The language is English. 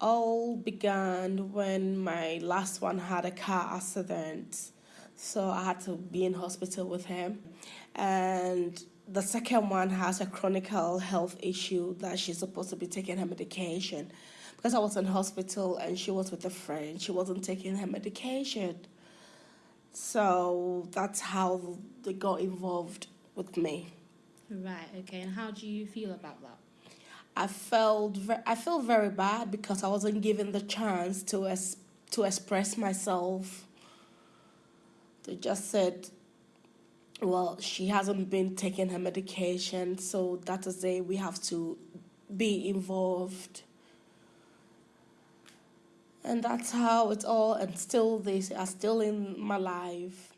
all began when my last one had a car accident. So I had to be in hospital with him. And the second one has a chronic health issue that she's supposed to be taking her medication. Because I was in hospital and she was with a friend, she wasn't taking her medication. So that's how they got involved with me. Right. Okay. And how do you feel about that? I felt I feel very bad because I wasn't given the chance to es- to express myself. They just said, "Well, she hasn't been taking her medication, so that is it. We have to be involved." And that's how it's all, and still they are still in my life.